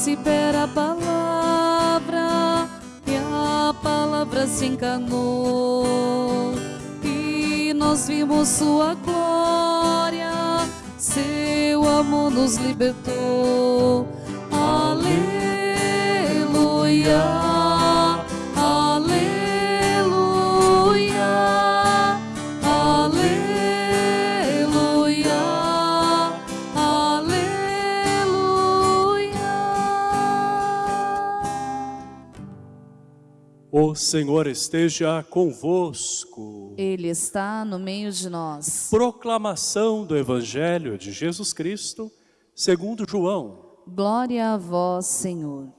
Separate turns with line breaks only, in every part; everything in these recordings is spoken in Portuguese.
se pera a palavra e a palavra se encarnou e nós vimos sua glória seu amor nos libertou. Aleluia.
O Senhor esteja convosco.
Ele está no meio de nós.
Proclamação do Evangelho de Jesus Cristo, segundo João.
Glória a vós, Senhor.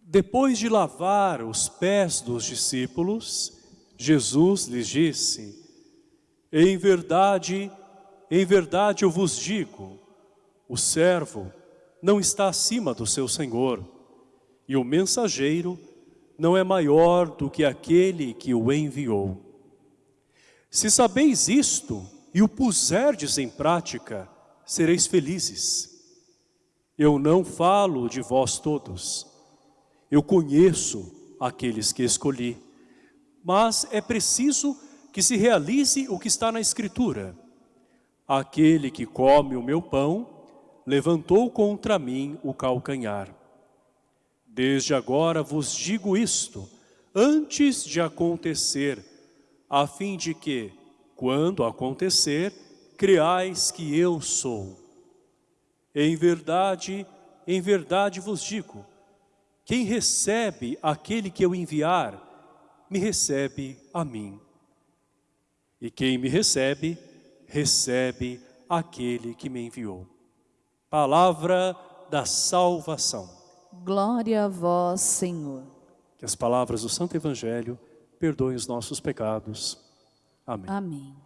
Depois de lavar os pés dos discípulos, Jesus lhes disse, Em verdade, em verdade eu vos digo, o servo não está acima do seu senhor, e o mensageiro não é maior do que aquele que o enviou. Se sabeis isto e o puserdes em prática, sereis felizes. Eu não falo de vós todos. Eu conheço aqueles que escolhi. Mas é preciso que se realize o que está na Escritura. Aquele que come o meu pão, levantou contra mim o calcanhar. Desde agora vos digo isto, antes de acontecer, a fim de que, quando acontecer, creais que eu sou. Em verdade, em verdade vos digo, quem recebe aquele que eu enviar, me recebe a mim. E quem me recebe, recebe aquele que me enviou. Palavra da salvação.
Glória a vós, Senhor.
Que as palavras do Santo Evangelho perdoem os nossos pecados. Amém.
Amém.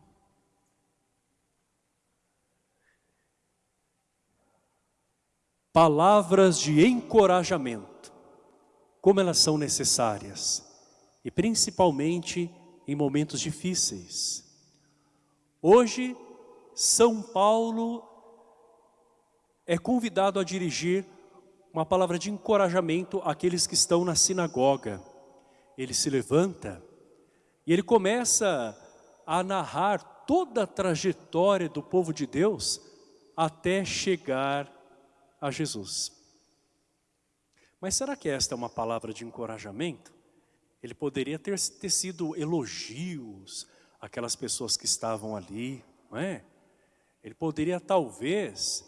Palavras de encorajamento, como elas são necessárias, e principalmente em momentos difíceis. Hoje, São Paulo é convidado a dirigir uma palavra de encorajamento àqueles que estão na sinagoga. Ele se levanta e ele começa a narrar toda a trajetória do povo de Deus até chegar a Jesus. Mas será que esta é uma palavra de encorajamento? Ele poderia ter, sido elogios àquelas pessoas que estavam ali, não é? Ele poderia talvez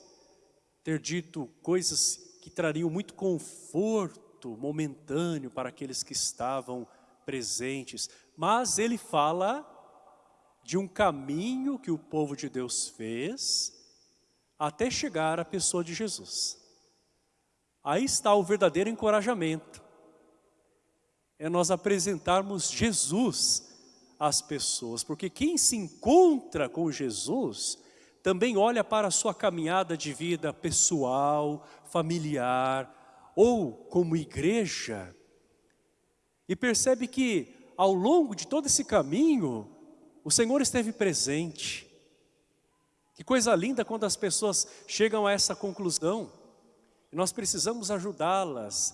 ter dito coisas que trariam muito conforto momentâneo para aqueles que estavam presentes. Mas ele fala de um caminho que o povo de Deus fez até chegar à pessoa de Jesus. Aí está o verdadeiro encorajamento. É nós apresentarmos Jesus às pessoas, porque quem se encontra com Jesus também olha para a sua caminhada de vida pessoal, familiar ou como igreja e percebe que ao longo de todo esse caminho o Senhor esteve presente. Que coisa linda quando as pessoas chegam a essa conclusão. Nós precisamos ajudá-las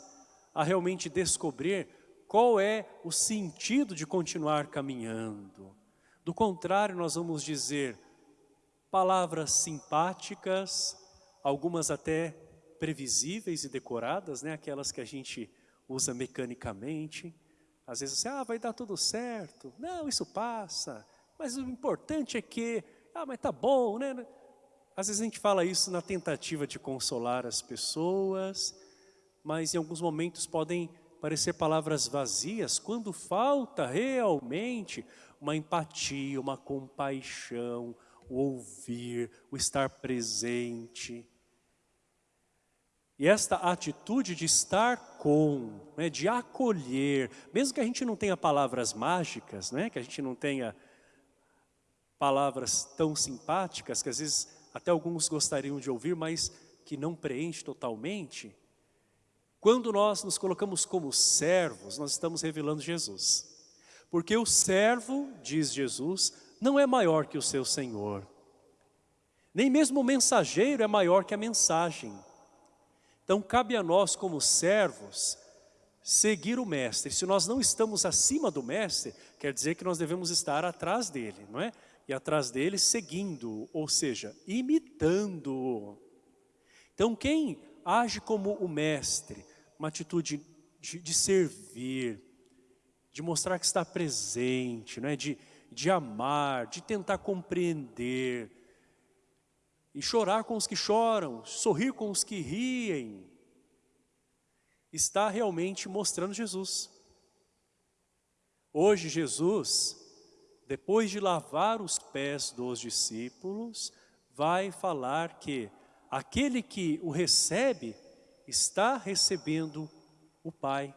a realmente descobrir qual é o sentido de continuar caminhando. Do contrário, nós vamos dizer, palavras simpáticas, algumas até previsíveis e decoradas, né? aquelas que a gente usa mecanicamente. Às vezes você, ah, vai dar tudo certo. Não, isso passa. Mas o importante é que, ah, mas tá bom, né? Às vezes a gente fala isso na tentativa de consolar as pessoas, mas em alguns momentos podem parecer palavras vazias, quando falta realmente uma empatia, uma compaixão, o ouvir, o estar presente. E esta atitude de estar com, né, de acolher, mesmo que a gente não tenha palavras mágicas, né, que a gente não tenha palavras tão simpáticas, que às vezes até alguns gostariam de ouvir, mas que não preenche totalmente, quando nós nos colocamos como servos, nós estamos revelando Jesus. Porque o servo, diz Jesus, não é maior que o seu Senhor. Nem mesmo o mensageiro é maior que a mensagem. Então cabe a nós como servos seguir o mestre. Se nós não estamos acima do mestre, quer dizer que nós devemos estar atrás dele, não é? E atrás dele seguindo, ou seja, imitando. Então quem age como o mestre, uma atitude de, de servir, de mostrar que está presente, não é? de, de amar, de tentar compreender, e chorar com os que choram, sorrir com os que riem, está realmente mostrando Jesus. Hoje Jesus, depois de lavar os pés dos discípulos, vai falar que aquele que o recebe, está recebendo o Pai.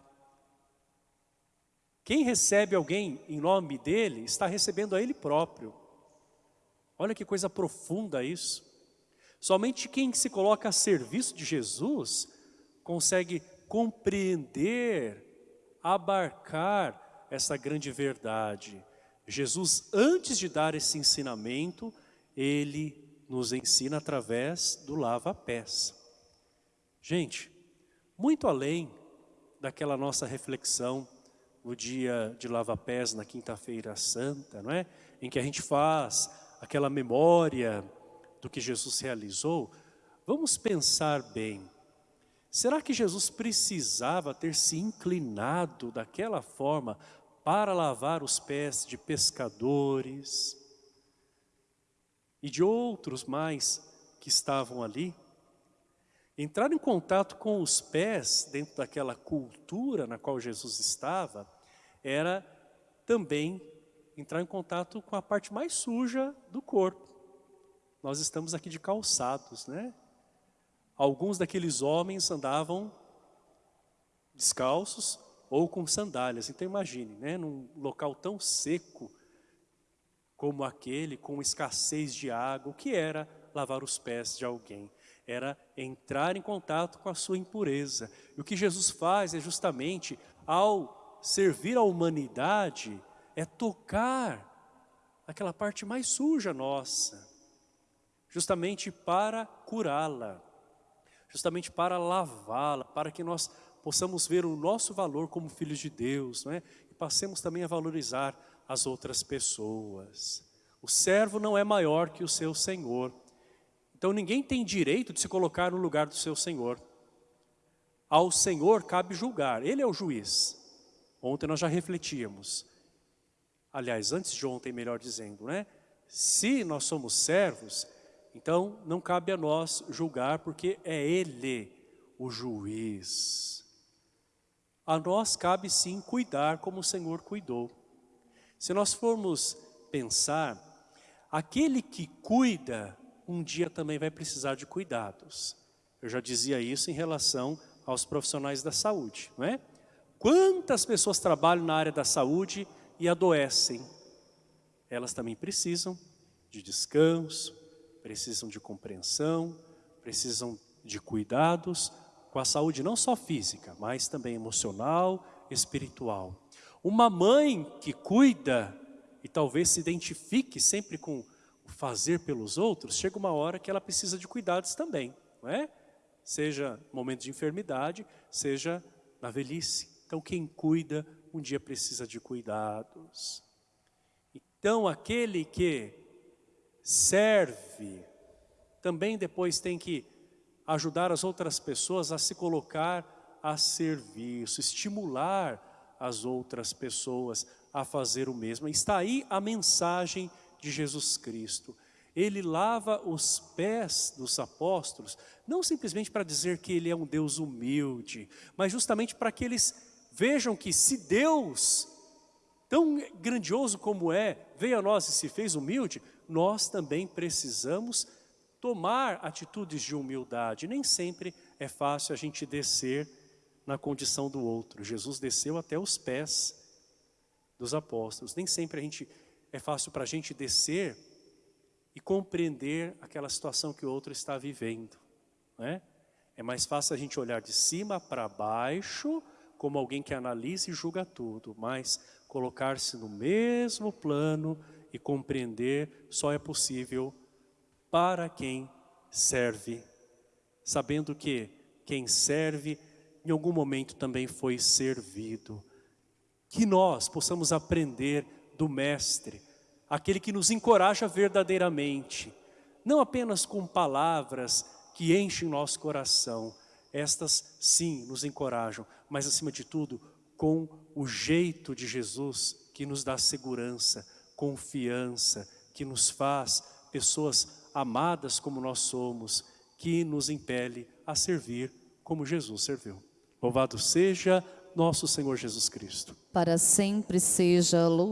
Quem recebe alguém em nome dele, está recebendo a ele próprio. Olha que coisa profunda isso. Somente quem se coloca a serviço de Jesus consegue compreender, abarcar essa grande verdade. Jesus, antes de dar esse ensinamento, ele nos ensina através do lava-pés. Gente, muito além daquela nossa reflexão no dia de lava-pés, na quinta-feira santa, não é? Em que a gente faz aquela memória do que Jesus realizou, vamos pensar bem. Será que Jesus precisava ter se inclinado daquela forma para lavar os pés de pescadores e de outros mais que estavam ali? Entrar em contato com os pés dentro daquela cultura na qual Jesus estava era também entrar em contato com a parte mais suja do corpo nós estamos aqui de calçados, né? Alguns daqueles homens andavam descalços ou com sandálias. Então imagine, né, num local tão seco como aquele, com escassez de água, o que era lavar os pés de alguém? Era entrar em contato com a sua impureza. E o que Jesus faz é justamente, ao servir a humanidade, é tocar aquela parte mais suja nossa justamente para curá-la, justamente para lavá-la, para que nós possamos ver o nosso valor como filhos de Deus, não é? e passemos também a valorizar as outras pessoas. O servo não é maior que o seu senhor, então ninguém tem direito de se colocar no lugar do seu senhor. Ao senhor cabe julgar, ele é o juiz. Ontem nós já refletíamos, aliás, antes de ontem, melhor dizendo, né? Se nós somos servos, então, não cabe a nós julgar, porque é Ele o juiz. A nós cabe sim cuidar como o Senhor cuidou. Se nós formos pensar, aquele que cuida, um dia também vai precisar de cuidados. Eu já dizia isso em relação aos profissionais da saúde, não é? Quantas pessoas trabalham na área da saúde e adoecem? Elas também precisam de descanso, precisam de compreensão, precisam de cuidados com a saúde não só física, mas também emocional, espiritual. Uma mãe que cuida e talvez se identifique sempre com o fazer pelos outros, chega uma hora que ela precisa de cuidados também, não é? Seja momento de enfermidade, seja na velhice. Então quem cuida, um dia precisa de cuidados. Então aquele que serve, também depois tem que ajudar as outras pessoas a se colocar a serviço, estimular as outras pessoas a fazer o mesmo. Está aí a mensagem de Jesus Cristo. Ele lava os pés dos apóstolos, não simplesmente para dizer que ele é um Deus humilde, mas justamente para que eles vejam que se Deus, tão grandioso como é, veio a nós e se fez humilde, nós também precisamos tomar atitudes de humildade. Nem sempre é fácil a gente descer na condição do outro. Jesus desceu até os pés dos apóstolos. Nem sempre a gente é fácil para a gente descer e compreender aquela situação que o outro está vivendo. é? é mais fácil a gente olhar de cima para baixo, como alguém que analisa e julga tudo, mas colocar-se no mesmo plano e compreender só é possível para quem serve, sabendo que quem serve em algum momento também foi servido. Que nós possamos aprender do Mestre, aquele que nos encoraja verdadeiramente, não apenas com palavras que enchem nosso coração, estas sim nos encorajam, mas acima de tudo, com o jeito de Jesus que nos dá segurança, confiança, que nos faz pessoas amadas como nós somos, que nos impele a servir como Jesus serviu. Louvado seja nosso Senhor Jesus Cristo.
Para sempre seja louvado.